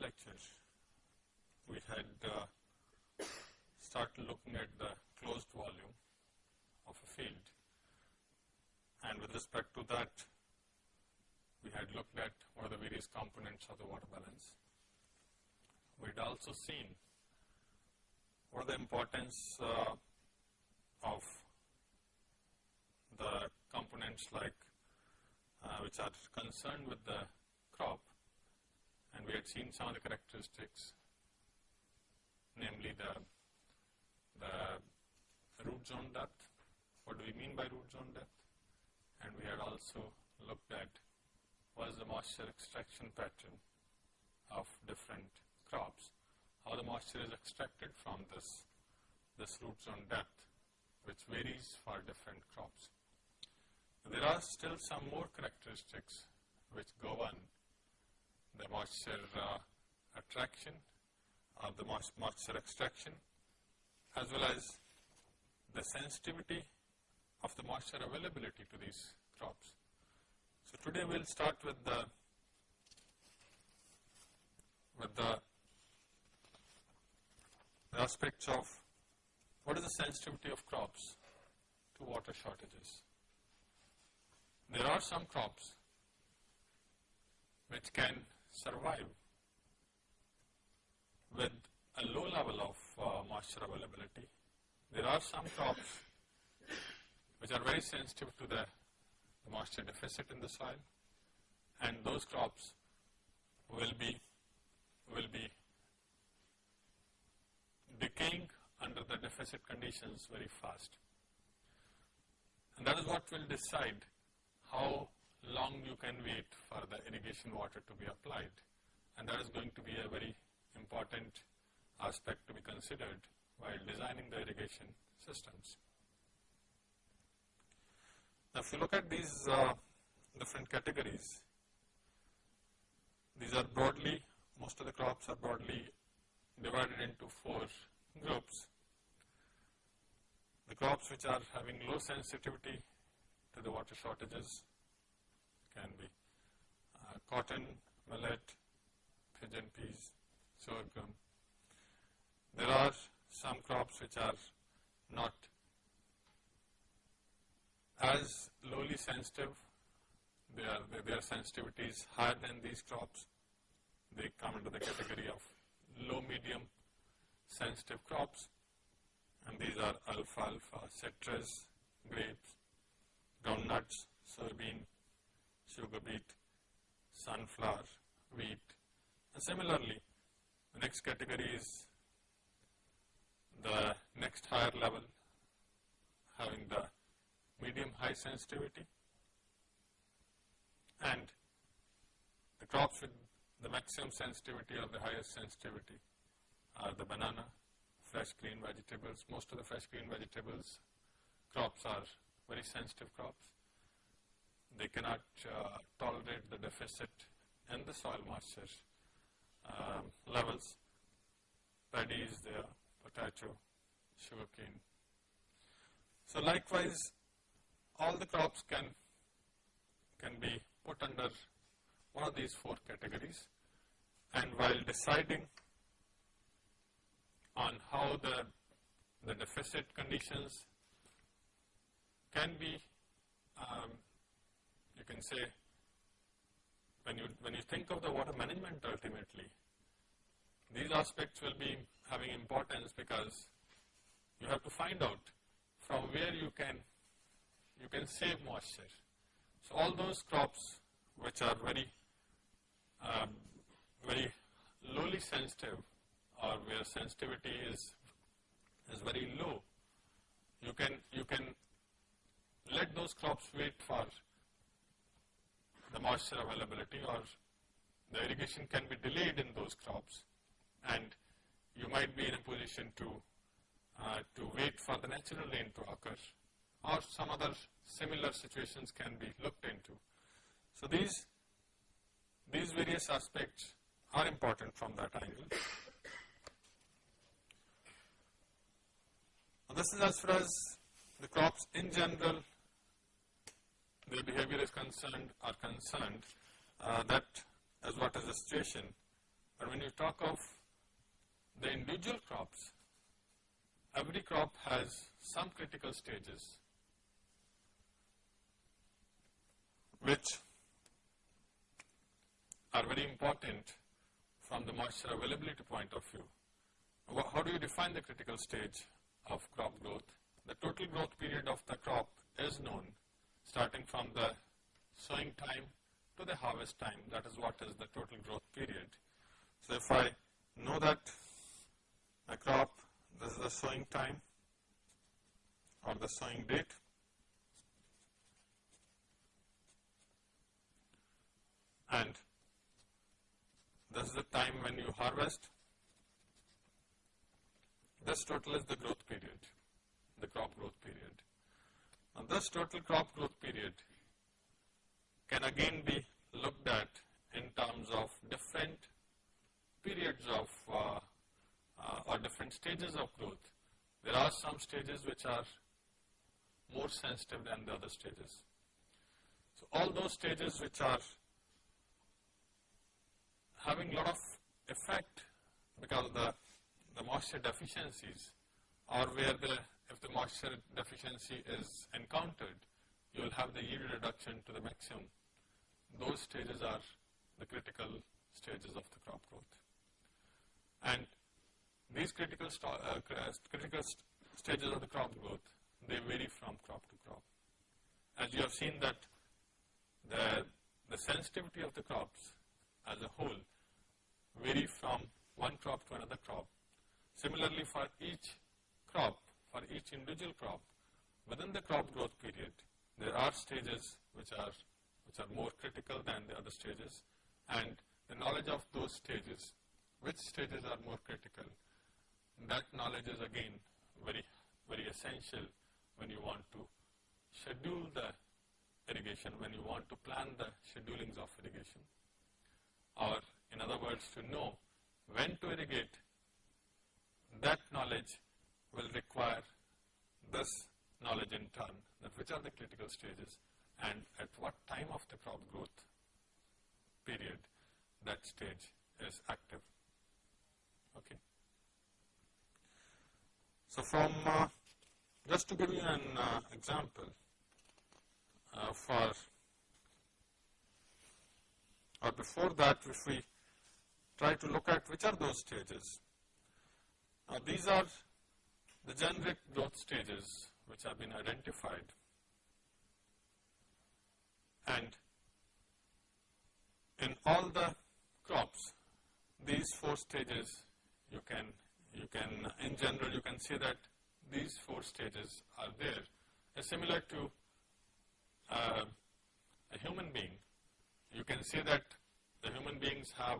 lecture, we had uh, started looking at the closed volume of a field and with respect to that we had looked at what are the various components of the water balance. We had also seen what are the importance uh, of the components like uh, which are concerned with the had seen some of the characteristics namely the, the root zone depth, what do we mean by root zone depth and we had also looked at what is the moisture extraction pattern of different crops, how the moisture is extracted from this, this root zone depth which varies for different crops. There are still some more characteristics which govern the moisture uh, attraction or the moisture extraction as well as the sensitivity of the moisture availability to these crops. So today we will start with the with the aspects of what is the sensitivity of crops to water shortages. There are some crops which can survive with a low level of uh, moisture availability. There are some crops which are very sensitive to the, moisture deficit in the soil and those crops will be will be decaying under the deficit conditions very fast. And that is what will decide how long you can wait for the irrigation water to be applied and that is going to be a very important aspect to be considered while designing the irrigation systems. Now, if you look at these uh, different categories, these are broadly, most of the crops are broadly divided into four groups. The crops which are having low sensitivity to the water shortages can be uh, cotton, millet, pigeon peas, sorghum. There are some crops which are not as lowly sensitive, they are, their sensitivity is higher than these crops. They come into the category of low medium sensitive crops and these are alfalfa, citrus, grapes, groundnuts, soybean, sugar beet, sunflower, wheat. And similarly, the next category is the next higher level having the medium high sensitivity and the crops with the maximum sensitivity or the highest sensitivity are the banana, fresh green vegetables. Most of the fresh green vegetables crops are very sensitive crops. They cannot uh, tolerate the deficit in the soil moisture um, levels. Paddy is there, potato, sugarcane. So likewise, all the crops can can be put under one of these four categories and while deciding on how the, the deficit conditions can be, um, you can say, when you, when you think of the water management ultimately, these aspects will be having importance because you have to find out from where you can, you can save moisture. So all those crops which are very, um, very lowly sensitive or where sensitivity is, is very low, you can, you can let those crops wait for the moisture availability or the irrigation can be delayed in those crops and you might be in a position to, uh, to wait for the natural rain to occur or some other similar situations can be looked into. So these, these various aspects are important from that angle. this is as far as the crops in general, their behavior is concerned, are concerned, uh, that is what is the situation But when you talk of the individual crops, every crop has some critical stages which are very important from the moisture availability point of view. How do you define the critical stage of crop growth? The total growth period of the crop is known starting from the sowing time to the harvest time. That is what is the total growth period. So, if I know that a crop, this is the sowing time or the sowing date and this is the time when you harvest. This total is the growth period, the crop growth period. Now, this total crop growth period can again be looked at in terms of different periods of uh, uh, or different stages of growth. There are some stages which are more sensitive than the other stages. So, all those stages which are having a lot of effect because of the, the moisture deficiencies or where the if the moisture deficiency is encountered, you will have the yield reduction to the maximum. Those stages are the critical stages of the crop growth. And these critical, uh, critical st stages of the crop growth, they vary from crop to crop. As you have seen that the, the sensitivity of the crops as a whole vary from one crop to another crop. Similarly, for each crop, for each individual crop, within the crop growth period, there are stages which are, which are more critical than the other stages and the knowledge of those stages, which stages are more critical, that knowledge is again very, very essential when you want to schedule the irrigation, when you want to plan the schedulings of irrigation. Or in other words to know when to irrigate, that knowledge will require this knowledge in turn that which are the critical stages and at what time of the crop growth period that stage is active. Okay. So, from uh, just to give you an uh, example uh, for or before that if we try to look at which are those stages. Now, these are the generic growth stages which have been identified and in all the crops these four stages you can you can in general you can see that these four stages are there similar to uh, a human being you can see that the human beings have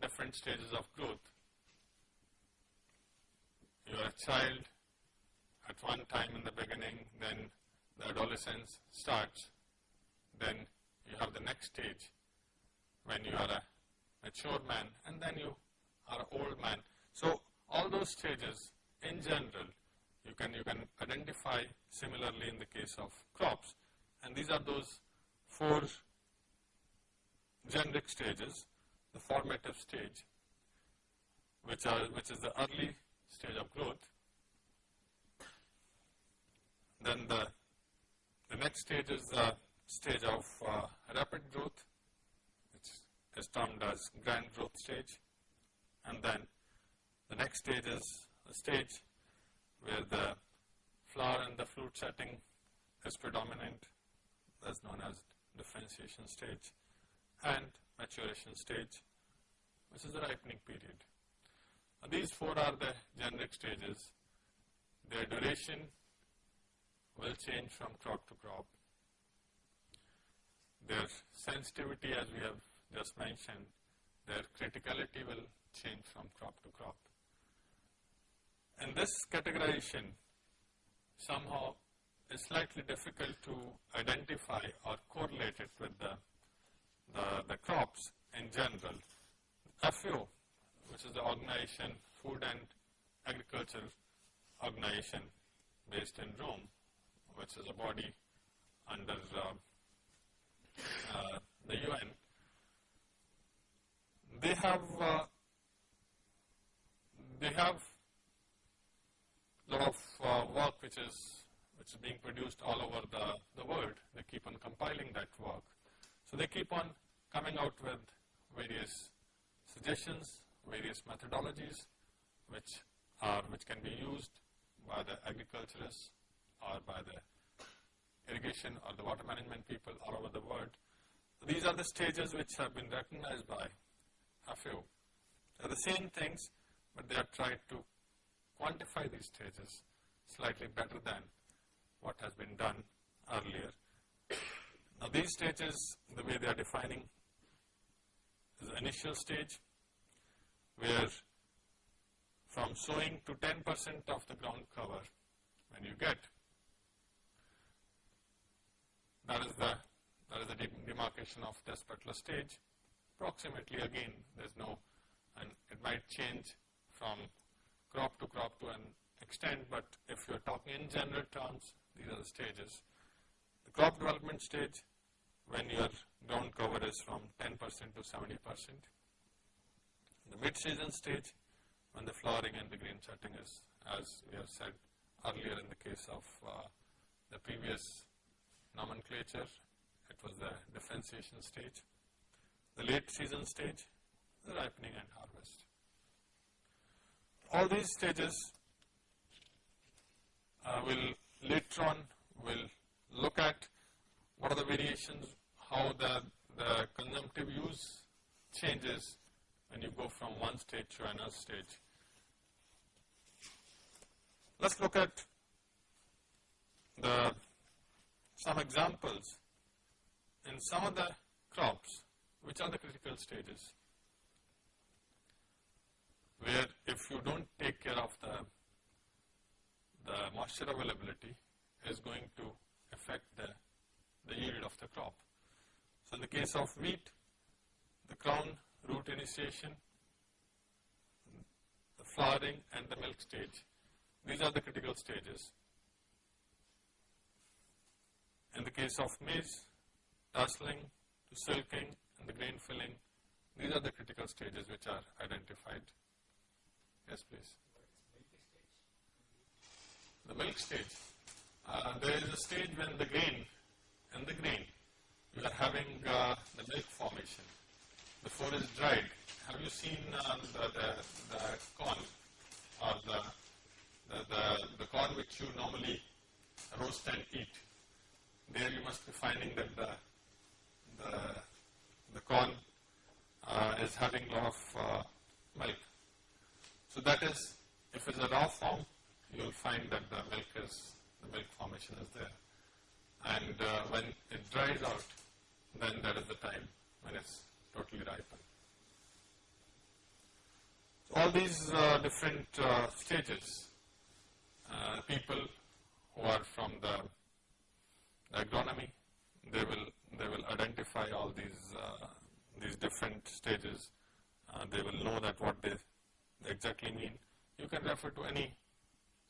different stages of growth. You are a child at one time in the beginning, then the adolescence starts, then you have the next stage when you are a mature man and then you are an old man. So, all those stages in general you can, you can identify similarly in the case of crops and these are those four generic stages the formative stage, which, are, which is the early stage of growth. Then the, the next stage is the stage of uh, rapid growth, which is termed as grand growth stage. And then the next stage is a stage where the flower and the fruit setting is predominant, that's known as differentiation stage. And maturation stage, which is the ripening period. These four are the generic stages. Their duration will change from crop to crop. Their sensitivity as we have just mentioned, their criticality will change from crop to crop. And this categorization somehow is slightly difficult to identify or correlate it with the the, the crops in general. FAO, which is the organization, Food and Agriculture Organization based in Rome, which is a body under uh, uh, the UN, they have uh, they have lot of uh, work which is which is being produced all over the, the world. They keep on compiling that work. So they keep on coming out with various suggestions, various methodologies which are which can be used by the agriculturists or by the irrigation or the water management people all over the world. These are the stages which have been recognized by FAO. They are the same things, but they have tried to quantify these stages slightly better than what has been done earlier. Now these stages, the way they are defining is the initial stage where from sowing to 10% of the ground cover when you get that is the that is the demarcation of this particular stage. Approximately again there is no and it might change from crop to crop to an extent, but if you are talking in general terms, these are the stages. The crop development stage, when your ground cover is from 10% to 70%. The mid-season stage, when the flowering and the green setting is, as we have said earlier in the case of uh, the previous nomenclature, it was the differentiation stage. The late season stage, the ripening and harvest. All these stages uh, will later on will look at what are the variations, how the, the consumptive use changes when you go from one stage to another stage. Let us look at the some examples in some of the crops which are the critical stages where if you do not take care of the, the moisture availability is going to affect the, the yield of the crop. So in the case of wheat, the crown root initiation, the flowering and the milk stage, these are the critical stages. In the case of maize, tasseling to silking and the grain filling, these are the critical stages which are identified. Yes, please. The milk stage. Uh, there is a stage when the grain, and the grain, you are having uh, the milk formation before it's dried. Have you seen uh, the, the, the, corn or the, the, the, corn which you normally roast and eat? There you must be finding that the, the, the corn uh, is having a lot of uh, milk. So that is, if it's a raw form, you will find that the milk is, the milk formation is there. And uh, when it dries out, then that is the time when it's totally ripened. So all these uh, different uh, stages, uh, people who are from the, agronomy, they will they will identify all these uh, these different stages. Uh, they will know that what they exactly mean. You can refer to any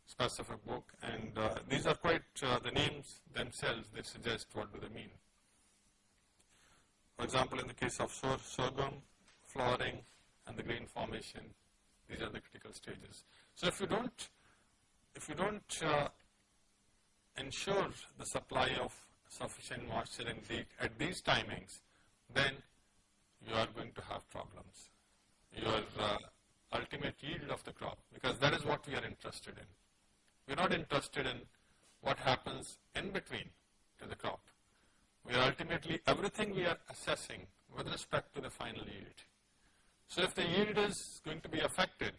specific book and uh, these are quite, the names themselves they suggest what do they mean. For example, in the case of sor sorghum, flowering and the grain formation, these are the critical stages. So if you don't, if you don't uh, ensure the supply of sufficient moisture and the, at these timings, then you are going to have problems. Your uh, ultimate yield of the crop because that is what we are interested in. We are not interested in what happens in between to the crop. We are ultimately, everything we are assessing with respect to the final yield. So if the yield is going to be affected,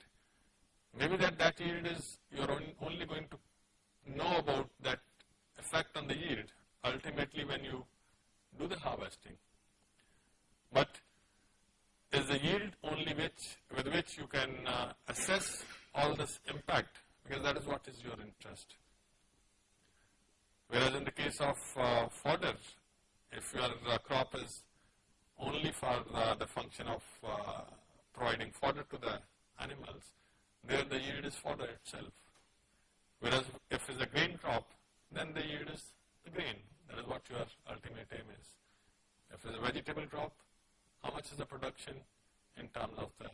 maybe that, that yield is, you are only going to know about that effect on the yield ultimately when you do the harvesting. But is the yield only which, with which you can uh, assess all this impact because that is what is your interest. Whereas in the case of uh, fodder, if your crop is only for uh, the function of uh, providing fodder to the animals, there the yield is fodder itself. Whereas if it's a grain crop, then the yield is the grain. That is what your ultimate aim is. If it's a vegetable crop, how much is the production in terms of the,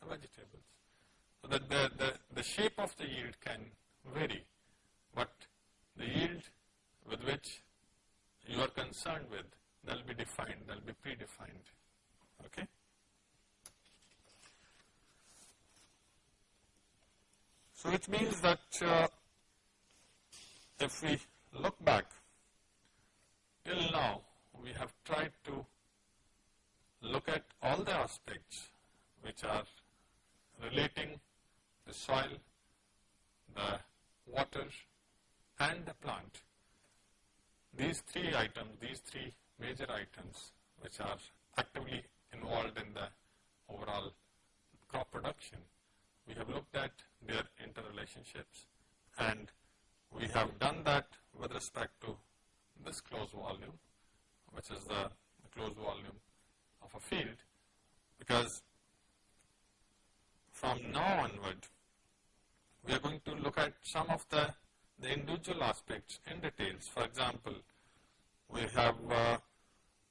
the vegetables. So that the, the, the shape of the yield can vary, but the yield with which you are concerned with, they will be defined, they will be predefined. Okay? So, which means that uh, if we look back till now, we have tried to look at all the aspects which are relating the soil, the water and the plant. These three items, these three major items which are actively involved in the overall crop production, we have looked at their interrelationships and we have done that with respect to this closed volume which is the, closed volume of a field because from now onward we are going to look at some of the, the individual aspects in details. For example, we have uh,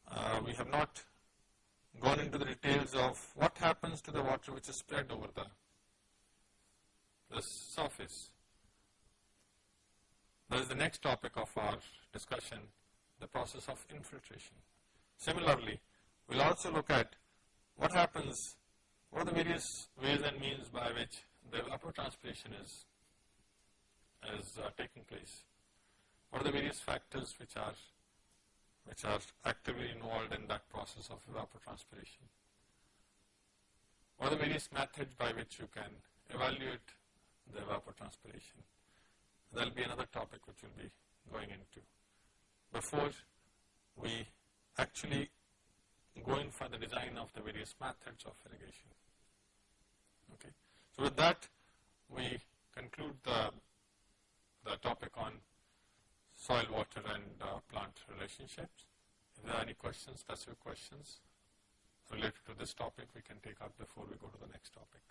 uh, we have not gone into the details of what happens to the water which is spread over the, the surface. That is the next topic of our discussion, the process of infiltration. Similarly, we will also look at what happens, what are the various ways and means by which the evapotranspiration is, is uh, taking place. What are the various factors which are, which are actively involved in that process of evapotranspiration. What are the various methods by which you can evaluate the evapotranspiration. There will be another topic which we will be going into. Before we actually go in for the design of the various methods of irrigation. Okay. So, with that we conclude the, the topic on soil, water and uh, plant relationships. If there are any questions, specific questions related to this topic, we can take up before we go to the next topic.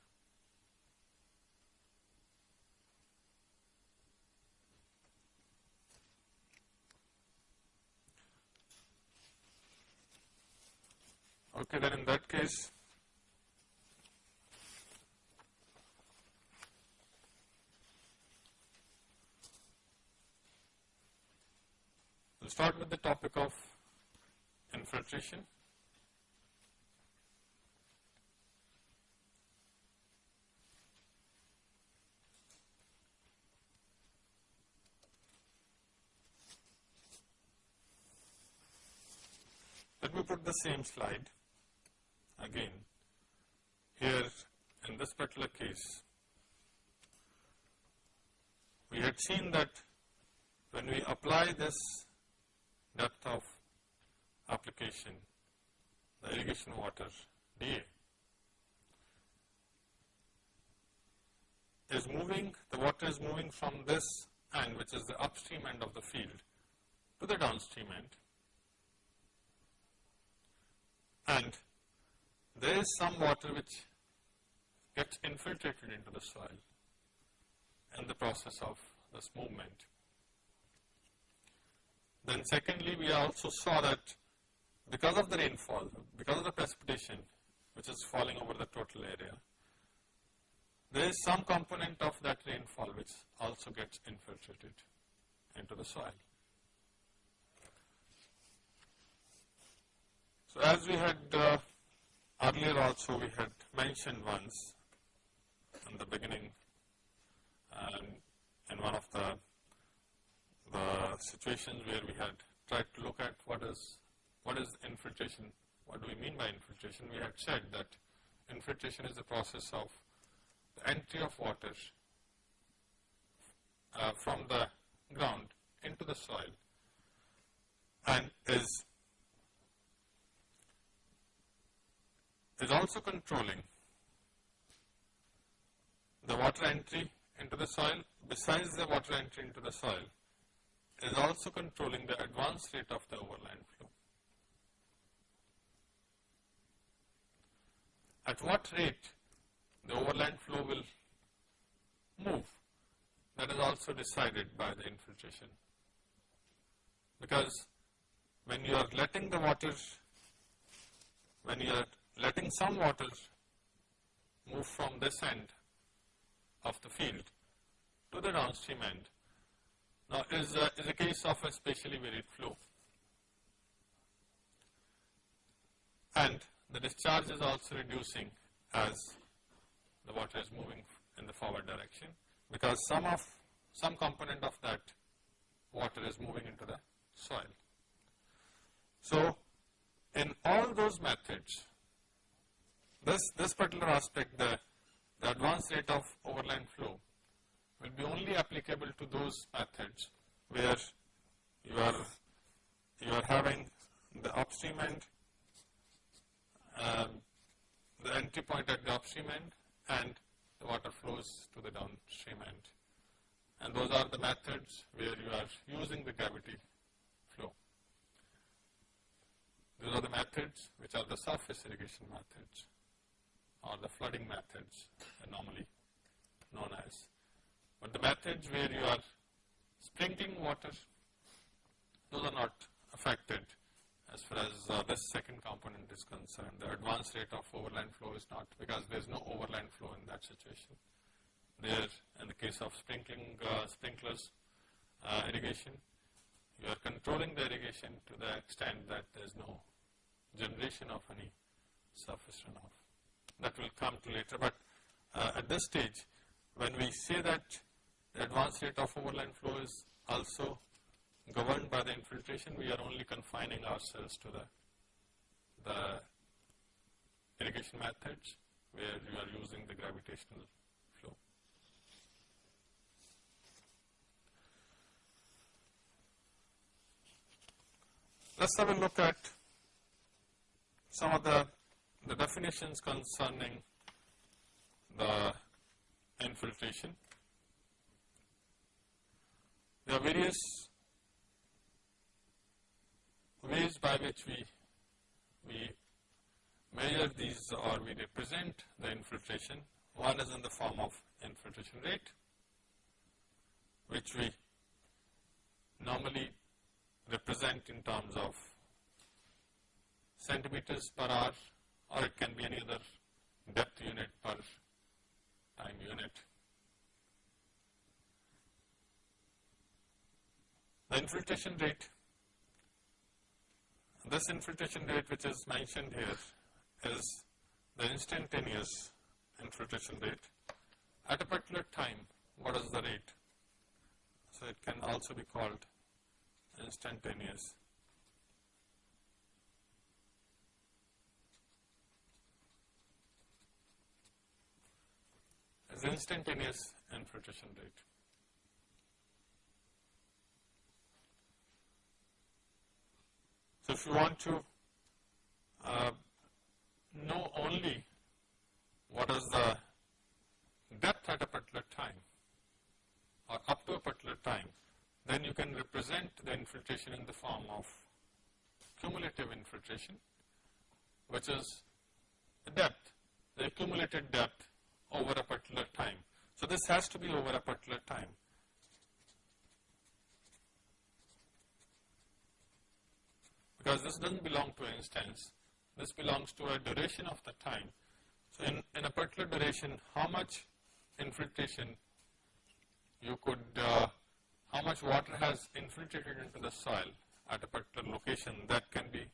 Okay, then in that case, we'll start with the topic of infiltration. Let me put the same slide again here in this particular case we had seen that when we apply this depth of application the irrigation water dA is moving the water is moving from this end which is the upstream end of the field to the downstream end and there is some water which gets infiltrated into the soil in the process of this movement. Then secondly, we also saw that because of the rainfall, because of the precipitation which is falling over the total area, there is some component of that rainfall which also gets infiltrated into the soil. So as we had uh, Earlier also we had mentioned once in the beginning and in one of the, the situations where we had tried to look at what is, what is infiltration, what do we mean by infiltration, we had said that infiltration is the process of the entry of water uh, from the ground into the soil and is is also controlling the water entry into the soil. Besides the water entry into the soil is also controlling the advance rate of the overland flow. At what rate the overland flow will move that is also decided by the infiltration because when you are letting the water when you are letting some water move from this end of the field to the downstream end. Now, is a, is a case of a spatially varied flow. And the discharge is also reducing as the water is moving in the forward direction because some of some component of that water is moving into the soil. So, in all those methods, this, this particular aspect, the, the advanced rate of overland flow will be only applicable to those methods where you are, you are having the upstream end, um, the entry point at the upstream end and the water flows to the downstream end. And those are the methods where you are using the gravity flow. Those are the methods which are the surface irrigation methods or the flooding methods normally known as. But the methods where you are sprinkling water, those are not affected as far as uh, this second component is concerned. The advanced rate of overland flow is not because there is no overland flow in that situation. There, in the case of sprinkling uh, sprinklers uh, irrigation, you are controlling the irrigation to the extent that there is no generation of any surface runoff. That will come to later, but uh, at this stage, when we say that the advanced rate of overland flow is also governed by the infiltration, we are only confining ourselves to the, the irrigation methods where you are using the gravitational flow. Let's have a look at some of the, the definitions concerning the infiltration. There are various ways by which we, we measure these or we represent the infiltration. One is in the form of infiltration rate, which we normally represent in terms of centimeters per hour or it can be any other depth unit per time unit. The infiltration rate this infiltration rate which is mentioned here is the instantaneous infiltration rate. At a particular time, what is the rate? So it can also be called instantaneous. Instantaneous infiltration rate. So, if you want to uh, know only what is the depth at a particular time or up to a particular time, then you can represent the infiltration in the form of cumulative infiltration, which is the depth, the accumulated depth over a particular time. So, this has to be over a particular time. Because this does not belong to an instance, this belongs to a duration of the time. So, in, in a particular duration, how much infiltration you could, uh, how much water has infiltrated into the soil at a particular location that can be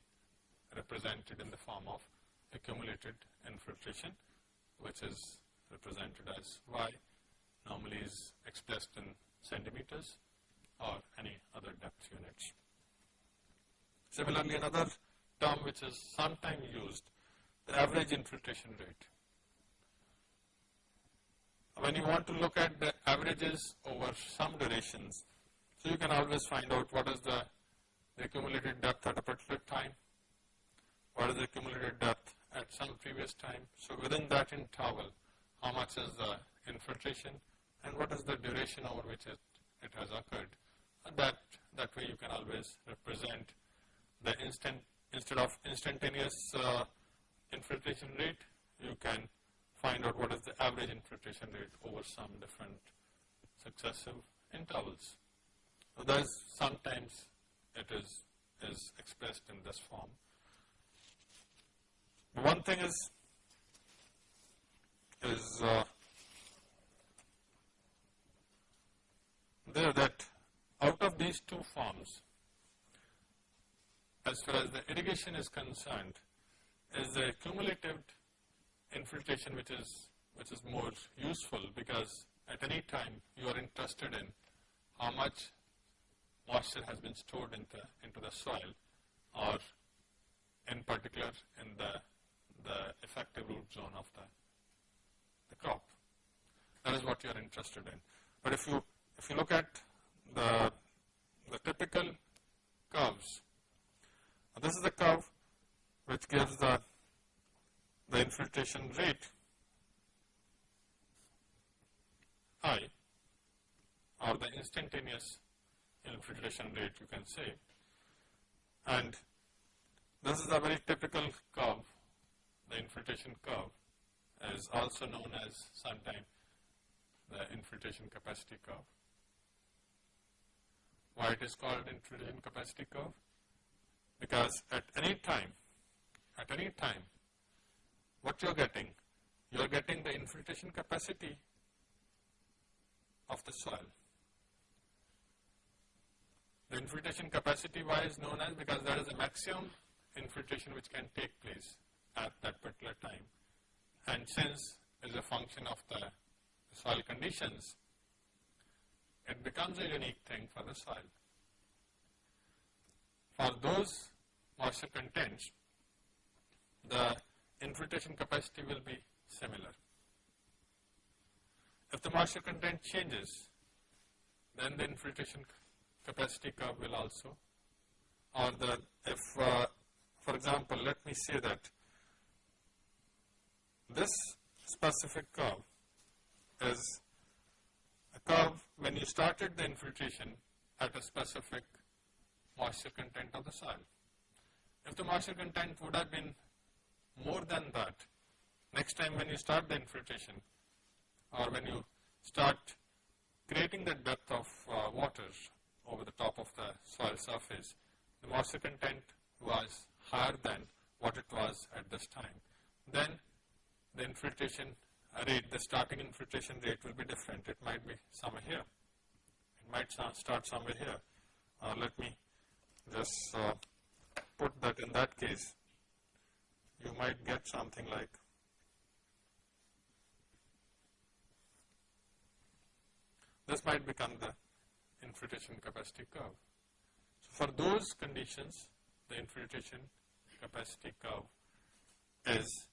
represented in the form of accumulated infiltration, which is represented as Y, normally is expressed in centimeters or any other depth units. Similarly, another term which is sometimes used, the average infiltration rate. When you want to look at the averages over some durations, so you can always find out what is the, the accumulated depth at a particular time, what is the accumulated depth at some previous time. So within that interval, how much is the infiltration and what is the duration over which it, it has occurred. And that, that way you can always represent the instant instead of instantaneous uh, infiltration rate, you can find out what is the average infiltration rate over some different successive intervals. So thus sometimes it is is expressed in this form. One thing is is uh, there that out of these two forms, as far as the irrigation is concerned, is the cumulative infiltration which is which is more useful because at any time you are interested in how much moisture has been stored into, into the soil or in particular in the, the effective root zone of the, the crop. That is what you are interested in. But if you, if you look at the, the typical curves, this is the curve which gives the, the infiltration rate I or the instantaneous infiltration rate you can say. And this is a very typical curve, the infiltration curve is also known as sometimes the infiltration capacity curve. Why it is called infiltration capacity curve? Because at any time, at any time, what you are getting, you are getting the infiltration capacity of the soil. The infiltration capacity why is known as because that is the maximum infiltration which can take place at that particular time. And since it is a function of the soil conditions, it becomes a unique thing for the soil. For those moisture contents, the infiltration capacity will be similar. If the moisture content changes, then the infiltration capacity curve will also, or the, if, uh, for example, let me say that this specific curve is a curve when you started the infiltration at a specific moisture content of the soil. If the moisture content would have been more than that, next time when you start the infiltration or when you start creating that depth of uh, water over the top of the soil surface, the moisture content was higher than what it was at this time. Then the infiltration rate, the starting infiltration rate will be different. It might be somewhere here. It might start somewhere here. Uh, let me just uh, put that in that case. You might get something like this might become the infiltration capacity curve. So, for those conditions, the infiltration capacity curve is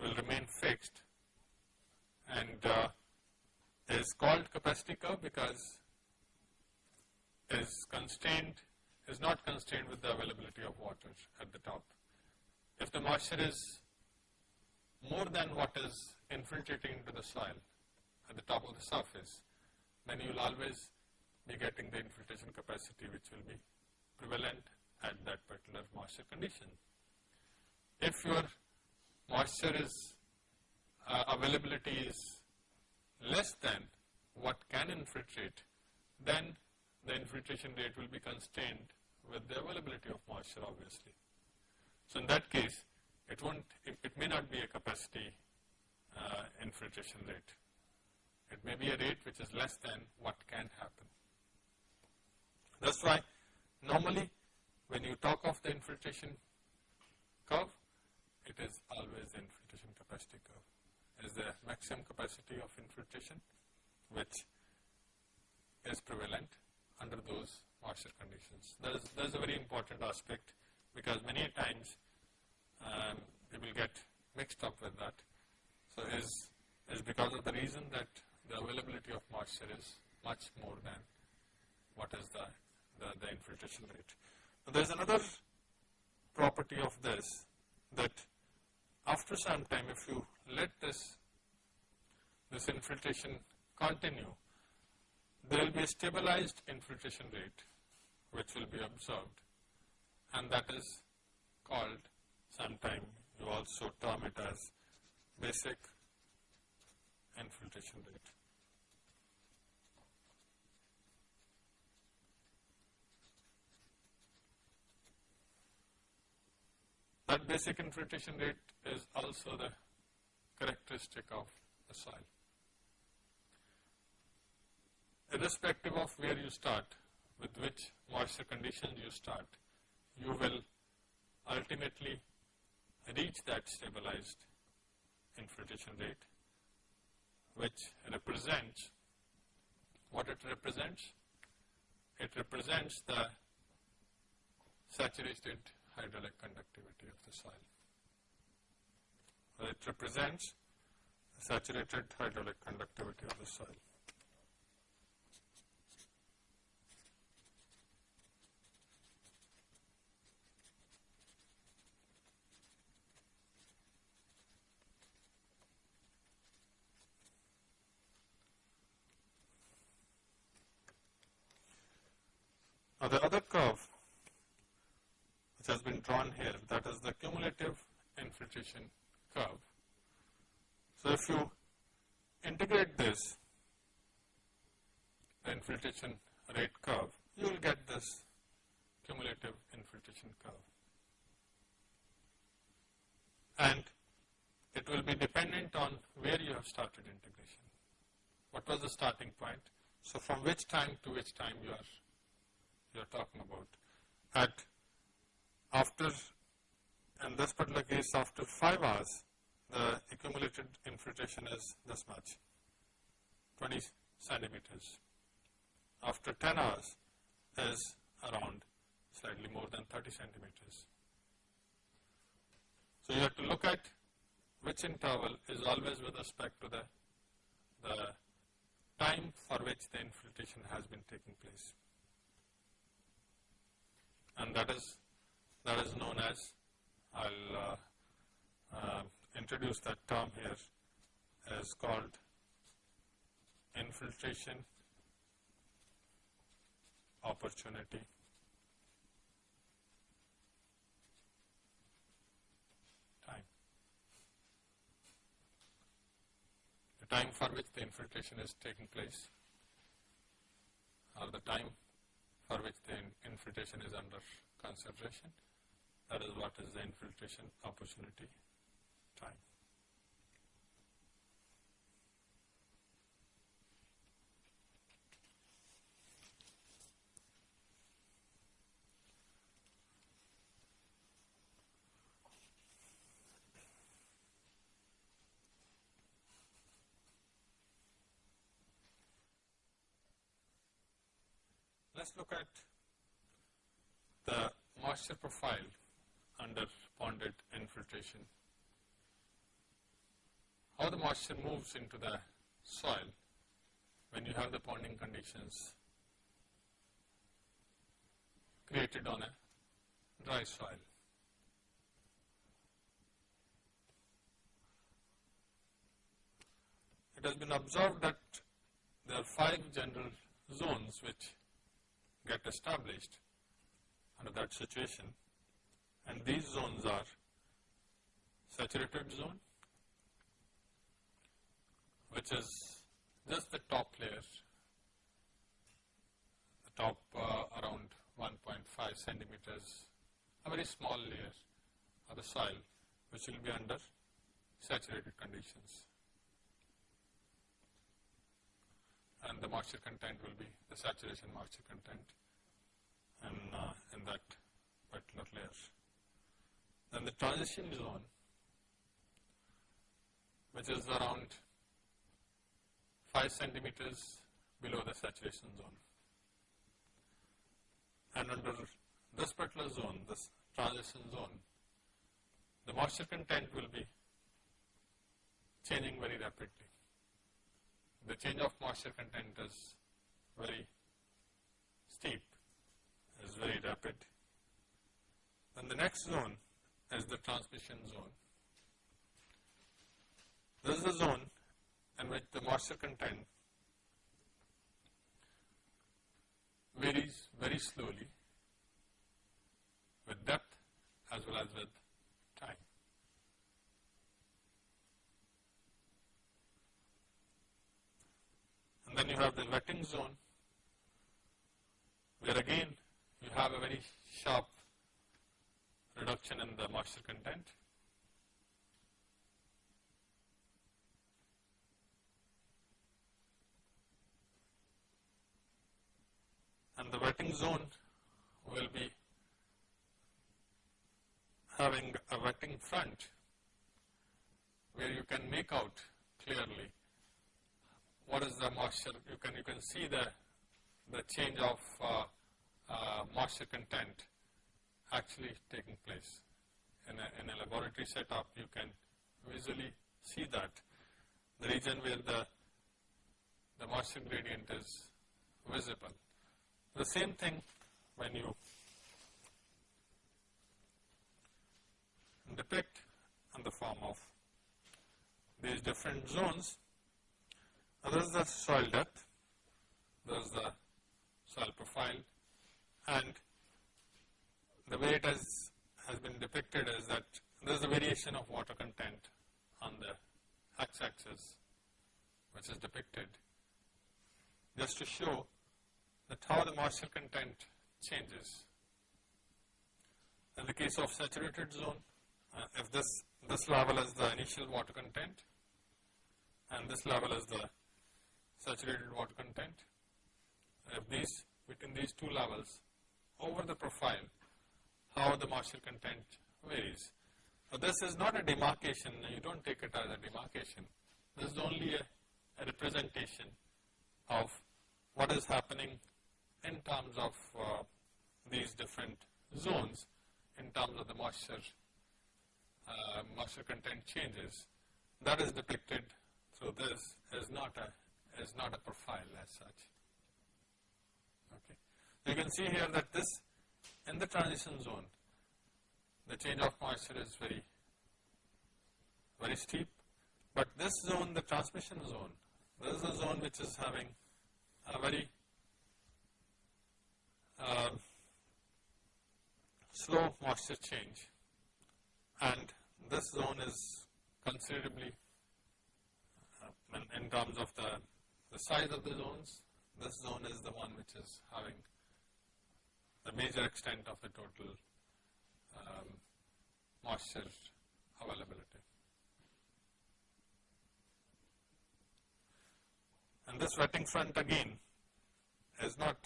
will remain fixed and uh, is called capacity curve because is constrained is not constrained with the availability of water at the top. If the moisture is more than what is infiltrating into the soil at the top of the surface, then you will always be getting the infiltration capacity which will be prevalent at that particular moisture condition. If your moisture is uh, availability is less than what can infiltrate, then the infiltration rate will be constrained with the availability of moisture obviously. So in that case, it won't, it, it may not be a capacity uh, infiltration rate. It may be a rate which is less than what can happen. That's why normally when you talk of the infiltration curve, it is always the infiltration capacity curve. Is the maximum capacity of infiltration which is prevalent under those moisture conditions. That is, that is a very important aspect because many times um, will get mixed up with that. So is is because of the reason that the availability of moisture is much more than what is the, the, the infiltration rate. There is another property of this that after some time if you let this, this infiltration continue, there will be a stabilized infiltration rate which will be observed and that is called sometime you also term it as basic infiltration rate. That basic infiltration rate is also the characteristic of the soil. Irrespective of where you start, with which moisture conditions you start, you will ultimately reach that stabilized infiltration rate, which represents, what it represents? It represents the saturated hydraulic conductivity of the soil. It represents saturated hydraulic conductivity of the soil. The other curve which has been drawn here that is the cumulative infiltration curve. So, if you integrate this infiltration rate curve, you will get this cumulative infiltration curve. And it will be dependent on where you have started integration. What was the starting point? So, from which time to which time you are you are talking about. At after, in this particular case, after 5 hours, the accumulated infiltration is this much, 20 centimeters. After 10 hours is around slightly more than 30 centimeters. So, you have to look at which interval is always with respect to the, the time for which the infiltration has been taking place and that is that is known as I'll uh, uh, introduce that term here as called infiltration opportunity time. The time for which the infiltration is taking place or the time for which the infiltration is under consideration. That is what is the infiltration opportunity time. Us look at the moisture profile under ponded infiltration. How the moisture moves into the soil when you have the ponding conditions created on a dry soil. It has been observed that there are five general zones which get established under that situation and these zones are saturated zone which is just the top layer, the top uh, around 1.5 centimeters, a very small layer of the soil which will be under saturated conditions. And the moisture content will be the saturation moisture content in, uh, in that particular layer. Then the transition zone which is around 5 centimeters below the saturation zone. And under this particular zone, this transition zone, the moisture content will be changing very rapidly the change of moisture content is very steep, is very rapid. Then the next zone is the transmission zone. This is a zone in which the moisture content varies very slowly with depth as well as with time. And then you have the wetting zone, where again you have a very sharp reduction in the moisture content. And the wetting zone will be having a wetting front where you can make out clearly what is the moisture, you can, you can see the, the change of uh, uh, moisture content actually taking place. In a, in a laboratory setup, you can visually see that the region where the, the moisture gradient is visible. The same thing when you depict in the form of these different zones. Is the soil depth, this is the soil profile and the way it has, has been depicted is that there is a variation of water content on the x-axis which is depicted just to show that how the moisture content changes. In the case of saturated zone, uh, if this, this level is the initial water content and this level is the saturated water content, if these, between these two levels, over the profile, how the moisture content varies. So this is not a demarcation, you don't take it as a demarcation. This is only a, a representation of what is happening in terms of uh, these different zones in terms of the moisture, uh, moisture content changes. That is depicted through this is not a is not a profile as such. Okay. You can see here that this in the transition zone, the change of moisture is very very steep, but this zone, the transmission zone, this is a zone which is having a very uh, slow moisture change and this zone is considerably uh, in, in, terms of the, the size of the zones, this zone is the one which is having the major extent of the total um, moisture availability. And this wetting front again is not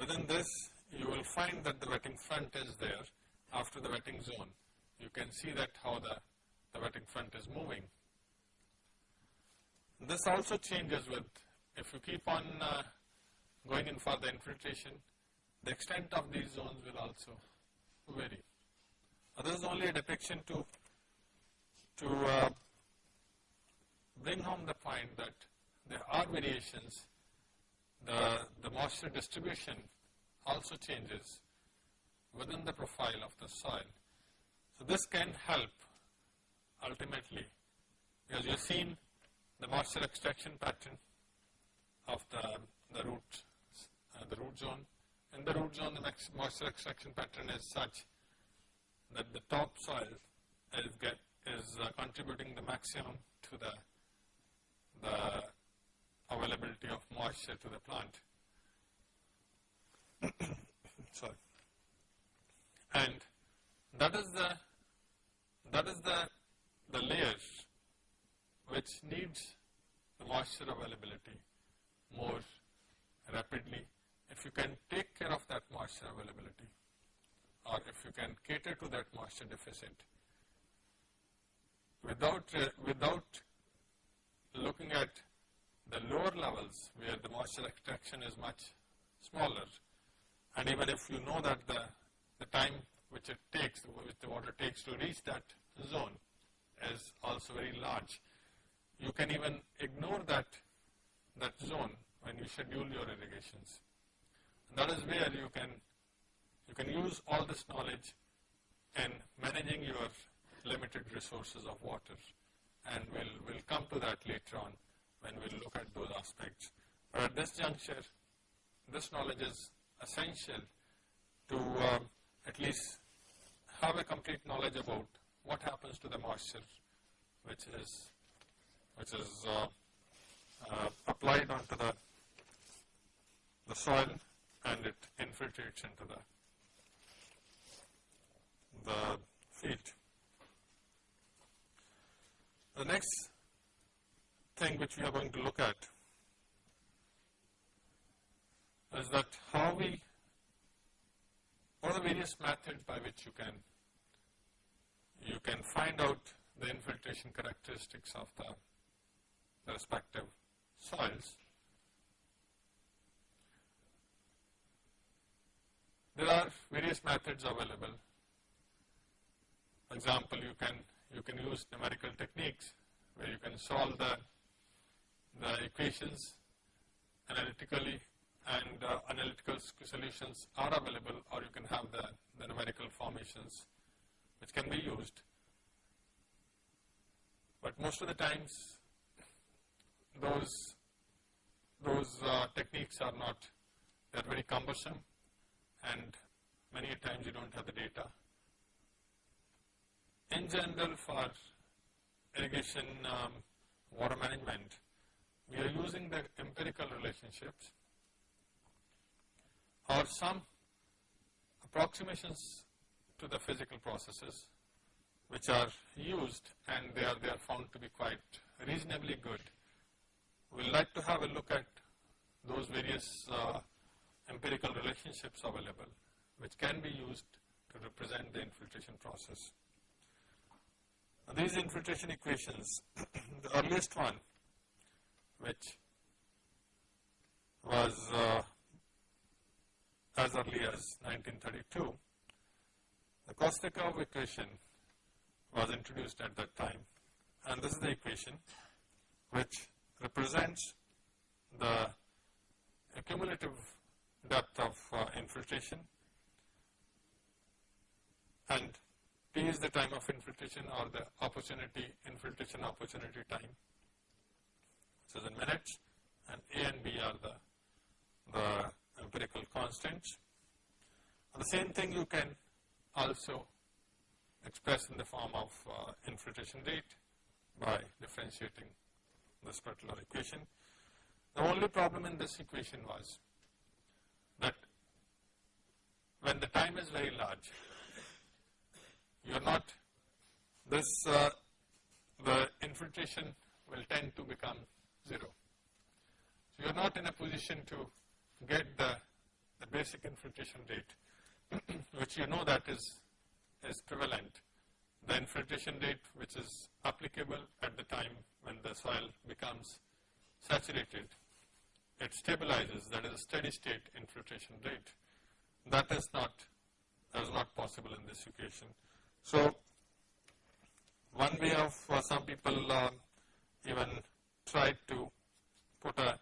Within this, you will find that the wetting front is there after the wetting zone. You can see that how the, the wetting front is moving. This also changes with, if you keep on uh, going in for the infiltration, the extent of these zones will also vary. Now, this is only a depiction to, to uh, bring home the point that there are variations the, the moisture distribution also changes within the profile of the soil. So this can help ultimately because you have seen the moisture extraction pattern of the, the root, uh, the root zone. In the root zone, the moisture extraction pattern is such that the top soil is, get, is uh, contributing the maximum to the, the availability of moisture to the plant. Sorry. And that is the that is the the layers which needs the moisture availability more rapidly. If you can take care of that moisture availability or if you can cater to that moisture deficit without uh, without looking at the lower levels where the moisture extraction is much smaller and even if you know that the, the time which it takes, which the water takes to reach that zone is also very large, you can even ignore that, that zone when you schedule your irrigations. that is where you can, you can use all this knowledge in managing your limited resources of water and we'll, we'll come to that later on when we look at those aspects. But at this juncture, this knowledge is essential to uh, at least have a complete knowledge about what happens to the moisture which is which is uh, uh, applied onto the the soil and it infiltrates into the the field. The next thing which we are going to look at is that how we, what are the various methods by which you can, you can find out the infiltration characteristics of the, the respective soils. There are various methods available. For example, you can you can use numerical techniques where you can solve the the equations analytically and uh, analytical solutions are available or you can have the, the numerical formations which can be used. But most of the times those, those uh, techniques are not, they are very cumbersome and many times you don't have the data. In general for irrigation um, water management, we are using the empirical relationships or some approximations to the physical processes which are used and they are, they are found to be quite reasonably good. We would like to have a look at those various uh, empirical relationships available which can be used to represent the infiltration process. Now, these infiltration equations, the earliest one which was uh, as early as 1932. The Kostyakov equation was introduced at that time and this is the equation which represents the cumulative depth of uh, infiltration and T is the time of infiltration or the opportunity infiltration opportunity time is in minutes and A and B are the, the empirical constants. The same thing you can also express in the form of uh, infiltration rate by differentiating this particular equation. The only problem in this equation was that when the time is very large, you are not, this, uh, the infiltration will tend to become 0. So, you are not in a position to get the, the basic infiltration rate, which you know that is, is prevalent. The infiltration rate which is applicable at the time when the soil becomes saturated, it stabilizes, that is a steady state infiltration rate. That is not, that is not possible in this equation. So, one way of uh, some people uh, even tried to put a,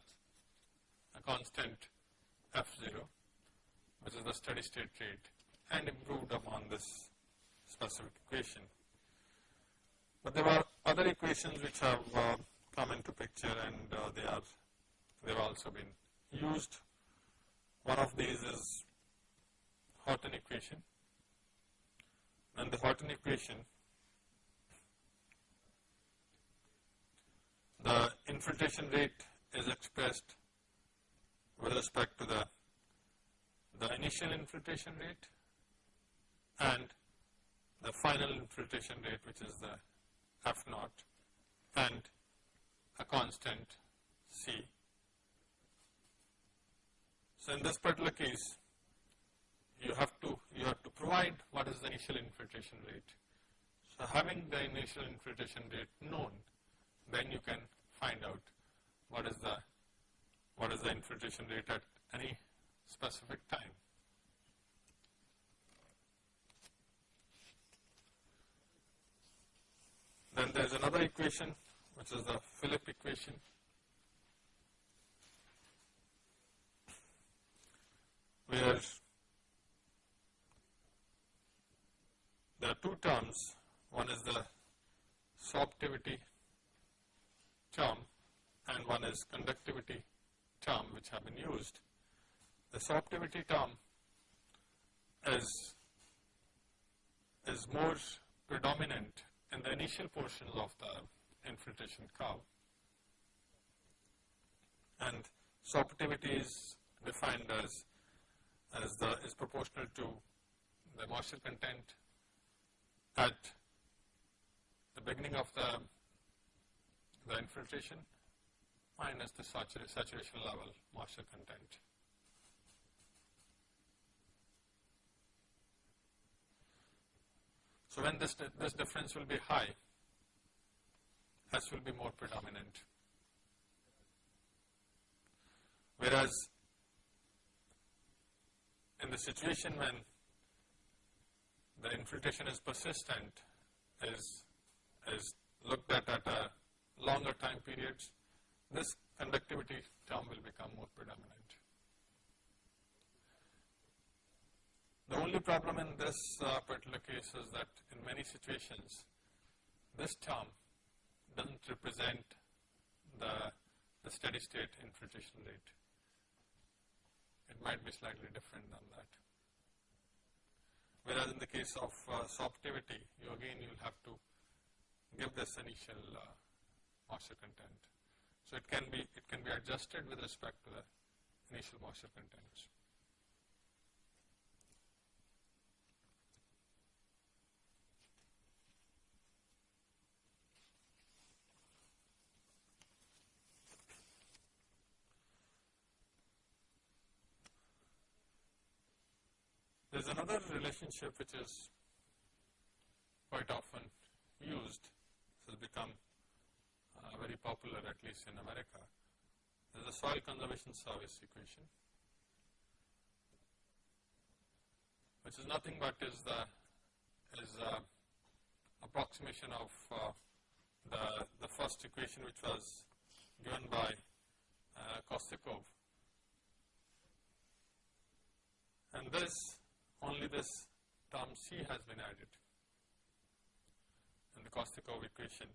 a constant f0 which is the steady state rate and improved upon this specific equation. But there are other equations which have uh, come into picture and uh, they are they have also been used. One of these is Horton equation and the Horton equation the infiltration rate is expressed with respect to the, the initial infiltration rate and the final infiltration rate which is the F naught and a constant C. So, in this particular case you have to you have to provide what is the initial infiltration rate. So, having the initial infiltration rate known then you can find out what is the what is the infiltration rate at any specific time. Then there is another equation which is the Philip equation. where there are two terms, one is the sorptivity term and one is conductivity term which have been used. The sorptivity term is, is more predominant in the initial portions of the infiltration curve and sorptivity is defined as, as the is proportional to the moisture content at the beginning of the the infiltration minus the saturation level moisture content. So when this, this difference will be high, S will be more predominant. Whereas in the situation when the infiltration is persistent, is, is looked at at a longer time periods, this conductivity term will become more predominant. The only problem in this uh, particular case is that in many situations, this term doesn't represent the, the steady state infiltration rate. It might be slightly different than that. Whereas in the case of uh, sorptivity, you again you will have to give this initial uh, moisture content. So it can be it can be adjusted with respect to the initial moisture contents. Another relationship which is quite often used, has become uh, very popular at least in America. There is a soil conservation service equation, which is nothing but is the is a approximation of uh, the the first equation which was given by uh, Kostyakov. And this only this term C has been added in the Kostyakov equation.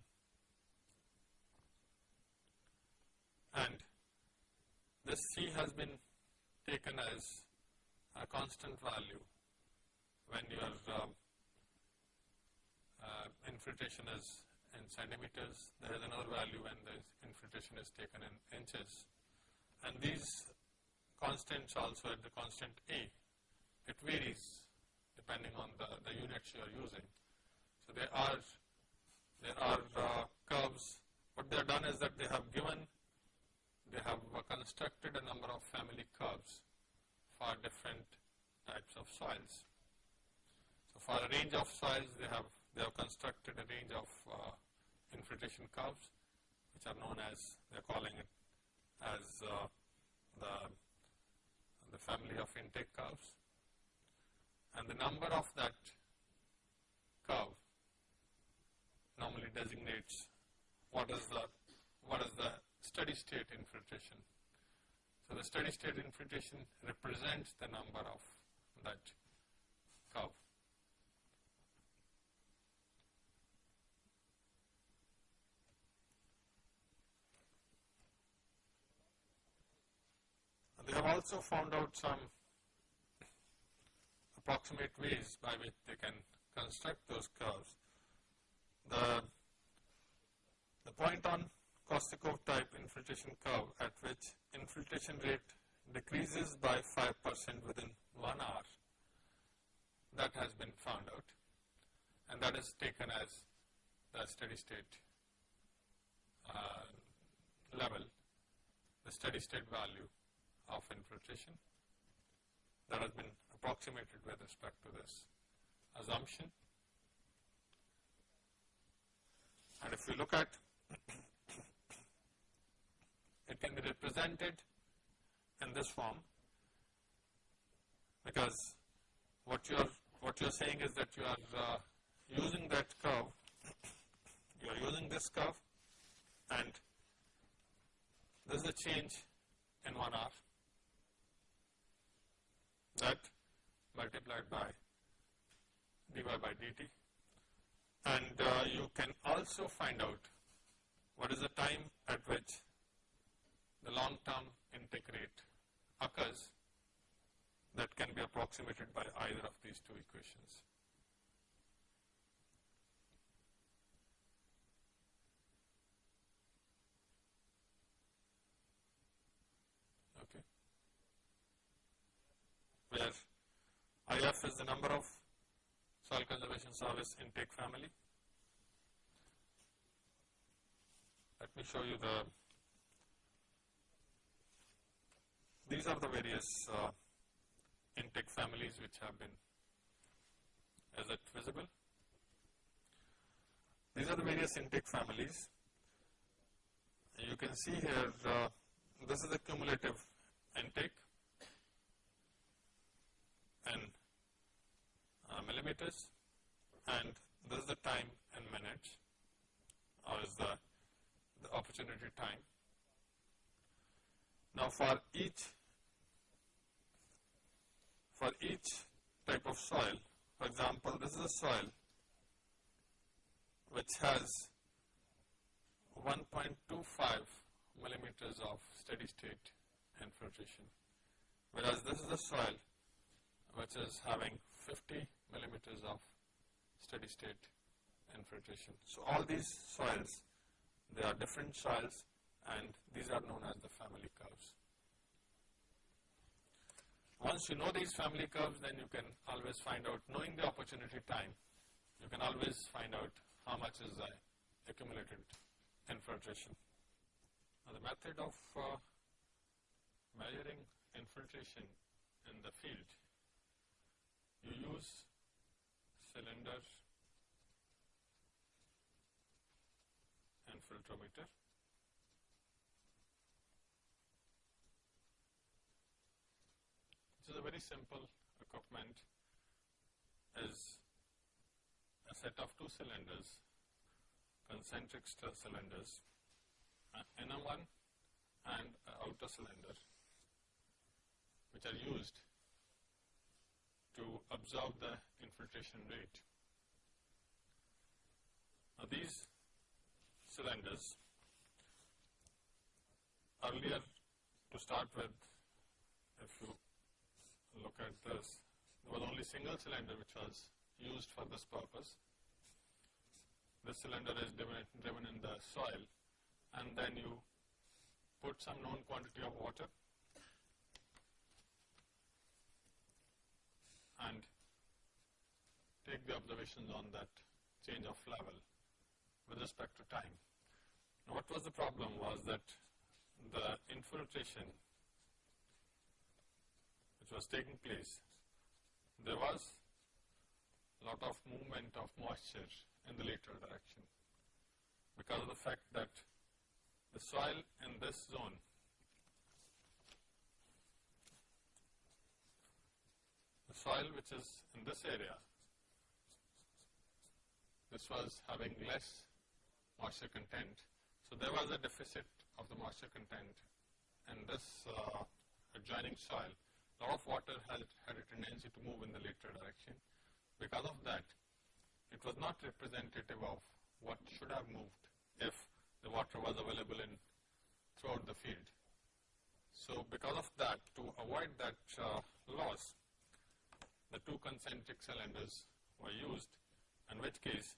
And this C has been taken as a constant value when your uh, uh, infiltration is in centimeters, there is another value when the infiltration is taken in inches. And these constants also at the constant A it varies depending on the, the units you are using. So there are there are uh, curves. What they have done is that they have given they have constructed a number of family curves for different types of soils. So for a range of soils, they have they have constructed a range of uh, infiltration curves, which are known as they are calling it as uh, the the family of intake curves and the number of that curve normally designates what is the what is the steady state infiltration. So the steady state infiltration represents the number of that curve. They have also found out some approximate ways by which they can construct those curves. The, the point on Kostyakov type infiltration curve at which infiltration rate decreases by 5% within 1 hour, that has been found out and that is taken as the steady state uh, level, the steady state value of infiltration that has been approximated with respect to this assumption. And if we look at it can be represented in this form because what you are what you are saying is that you are uh, using that curve you are using this curve and this is a change in 1 hour that multiplied by dy by dt. And uh, you can also find out what is the time at which the long term intake rate occurs that can be approximated by either of these two equations. Okay. Where IF is the number of soil service intake family. Let me show you the, these are the various uh, intake families which have been, is it visible? These are the various intake families. You can see here, uh, this is the cumulative intake in uh, millimeters and this is the time in minutes or is the, the opportunity time. Now for each for each type of soil, for example, this is a soil which has 1.25 millimeters of steady state infiltration, whereas this is a soil which is having 50 millimeters of steady state infiltration. So, all these soils, they are different soils and these are known as the family curves. Once you know these family curves, then you can always find out, knowing the opportunity time, you can always find out how much is the accumulated infiltration. Now, the method of uh, measuring infiltration in the field, you use cylinder and filtrometer. This is a very simple equipment is a set of two cylinders, concentric cylinders, inner one and outer cylinder which are used to absorb the infiltration rate. Now these cylinders earlier to start with if you look at this there was only single cylinder which was used for this purpose. This cylinder is driven, driven in the soil and then you put some known quantity of water and take the observations on that change of level with respect to time. Now what was the problem was that the infiltration which was taking place, there was a lot of movement of moisture in the lateral direction because of the fact that the soil in this zone the soil which is in this area this was having less moisture content. So there was a deficit of the moisture content in this uh, adjoining soil. A lot of water had, had a tendency to move in the lateral direction. Because of that, it was not representative of what should have moved if the water was available in throughout the field. So because of that, to avoid that uh, loss, the two concentric cylinders were used, in which case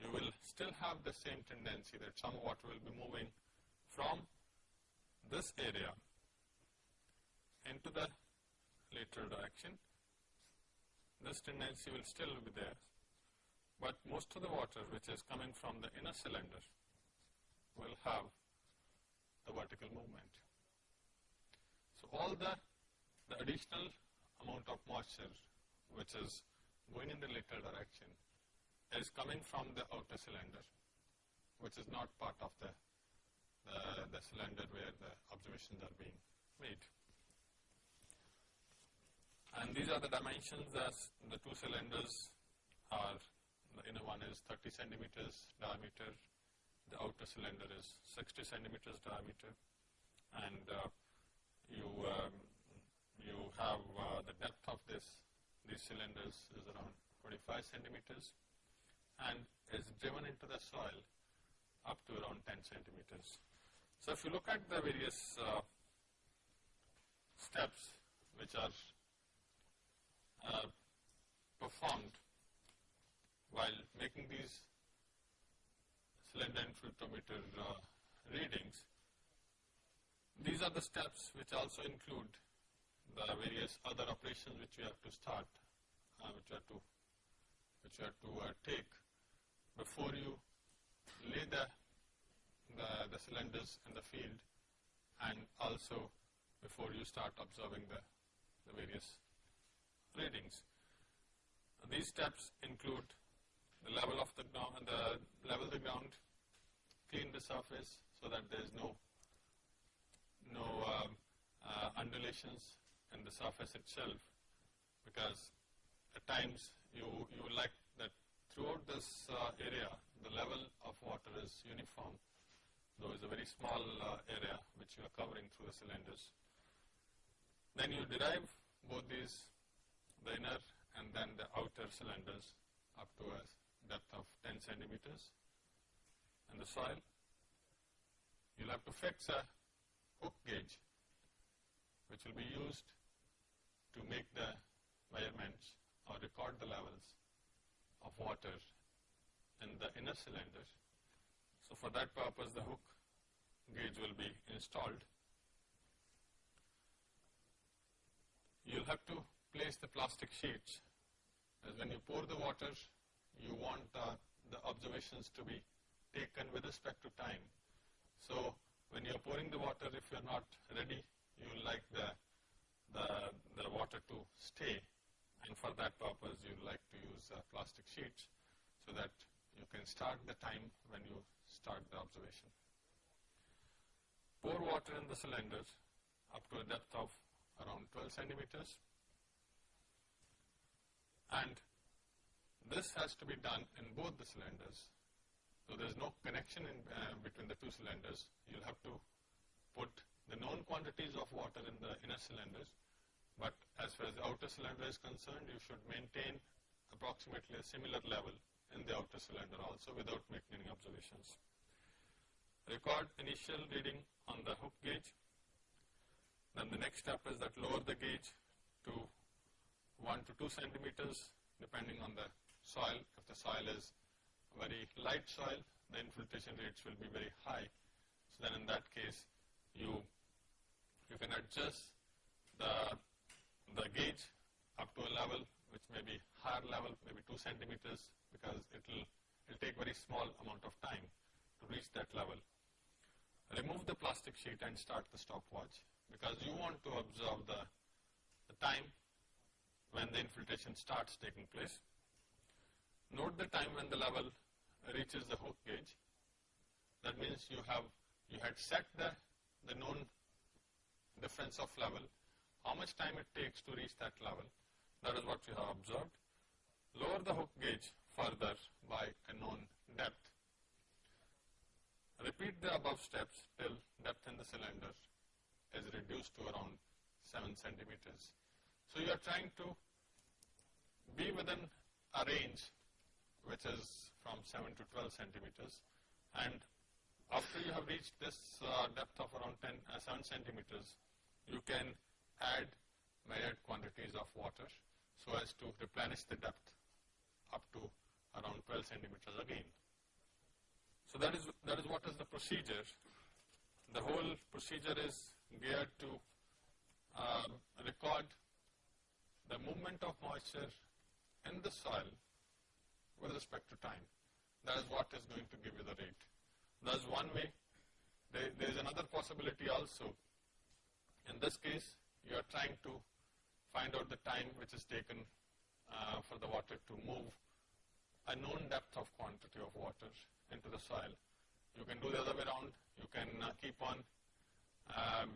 you will still have the same tendency that some water will be moving from this area into the lateral direction. This tendency will still be there, but most of the water which is coming from the inner cylinder will have the vertical movement. So, all the, the additional amount of moisture which is going in the lateral direction is coming from the outer cylinder, which is not part of the, the, the cylinder where the observations are being made. And these are the dimensions as the two cylinders are, the inner one is 30 centimeters diameter, the outer cylinder is 60 centimeters diameter, and uh, you, um, you have uh, the depth of this, these cylinders is around 25 centimeters and is driven into the soil up to around 10 centimeters. So, if you look at the various uh, steps which are uh, performed while making these cylinder infiltrometer uh, readings, these are the steps which also include the various other operations which we have to start, uh, which have to, which we have to uh, take before you lay the, the, the cylinders in the field and also before you start observing the, the various readings. These steps include the level of the ground, the level the ground, clean the surface so that there is no no um, uh, undulations in the surface itself because at times you you like that throughout this uh, area the level of water is uniform though it's a very small uh, area which you are covering through the cylinders. Then you derive both these the inner and then the outer cylinders up to a depth of 10 centimeters in the soil. You'll have to fix a hook gauge which will be used to make the measurements or record the levels of water in the inner cylinder. So for that purpose the hook gauge will be installed. You'll have to place the plastic sheets as when you pour the water you want uh, the observations to be taken with respect to time. So when you're pouring the water if you're not ready you will like the, the, the water to stay and for that purpose you like to use uh, plastic sheets so that you can start the time when you start the observation. Pour water in the cylinders up to a depth of around 12 centimeters and this has to be done in both the cylinders. So there is no connection in, uh, between the two cylinders. You'll have to put the known quantities of water in the inner cylinders, but as far as the outer cylinder is concerned, you should maintain approximately a similar level in the outer cylinder also without making any observations. Record initial reading on the hook gauge. Then the next step is that lower the gauge to 1 to 2 centimeters depending on the soil. If the soil is very light soil, the infiltration rates will be very high. So then in that case, you you can adjust the, the gauge up to a level which may be higher level, maybe 2 centimeters because it will it'll take very small amount of time to reach that level. Remove the plastic sheet and start the stopwatch because you want to observe the, the time when the infiltration starts taking place. Note the time when the level reaches the hook gauge. That means you have you had set the, the known difference of level, how much time it takes to reach that level. That is what we have observed. Lower the hook gauge further by a known depth. Repeat the above steps till depth in the cylinder is reduced to around 7 centimeters. So you are trying to be within a range which is from 7 to 12 centimeters and after you have reached this uh, depth of around 10, uh, 7 centimeters, you can add measured quantities of water so as to replenish the depth up to around 12 centimeters again. So that is, that is what is the procedure. The whole procedure is geared to uh, record the movement of moisture in the soil with respect to time. That is what is going to give you the rate. That's one way. There, there is another possibility also in this case, you are trying to find out the time which is taken uh, for the water to move a known depth of quantity of water into the soil. You can do the other way around. You can uh, keep on um,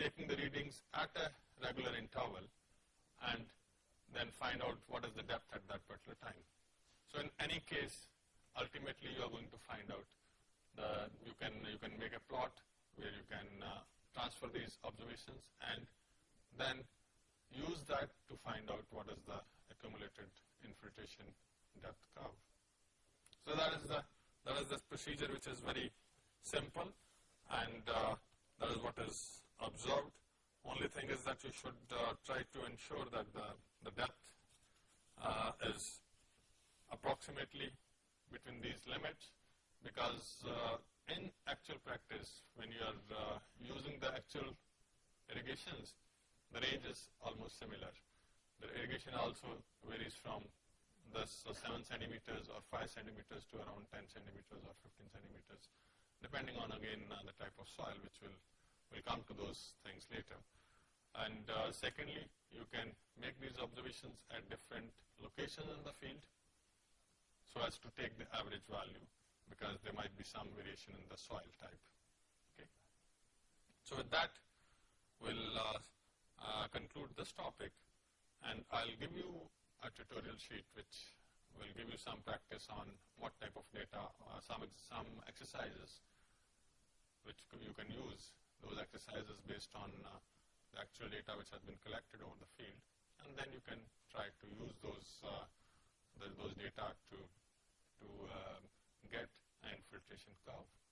taking the readings at a regular interval and then find out what is the depth at that particular time. So in any case, ultimately you are going to find out the, you can you can make a plot where you can uh, transfer these observations and then use that to find out what is the accumulated infiltration depth curve. So that is the that is the procedure which is very simple and uh, that is what is observed. Only thing is that you should uh, try to ensure that the, the depth uh, is approximately between these limits because uh, in actual practice, when you are uh, using the actual irrigations, the range is almost similar. The irrigation also varies from uh, 7 centimeters or 5 centimeters to around 10 centimeters or 15 centimeters, depending on again uh, the type of soil, which will will come to those things later. And uh, secondly, you can make these observations at different locations in the field. so as to take the average value because there might be some variation in the soil type. Okay. So with that, we'll uh, uh, conclude this topic and I'll give you a tutorial sheet which will give you some practice on what type of data, uh, some, some exercises which you can use, those exercises based on uh, the actual data which has been collected over the field and then you can try to use those, uh, the, those data to, to uh, get an infiltration curve.